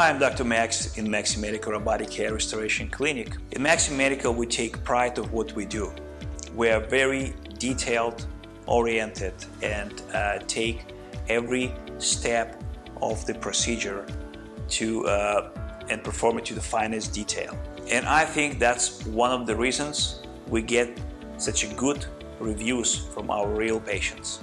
Hi, I'm Dr. Max in Maxi Medical Robotic Hair Restoration Clinic. In Maxi Medical, we take pride of what we do. We are very detailed oriented and uh, take every step of the procedure to uh, and perform it to the finest detail. And I think that's one of the reasons we get such a good reviews from our real patients.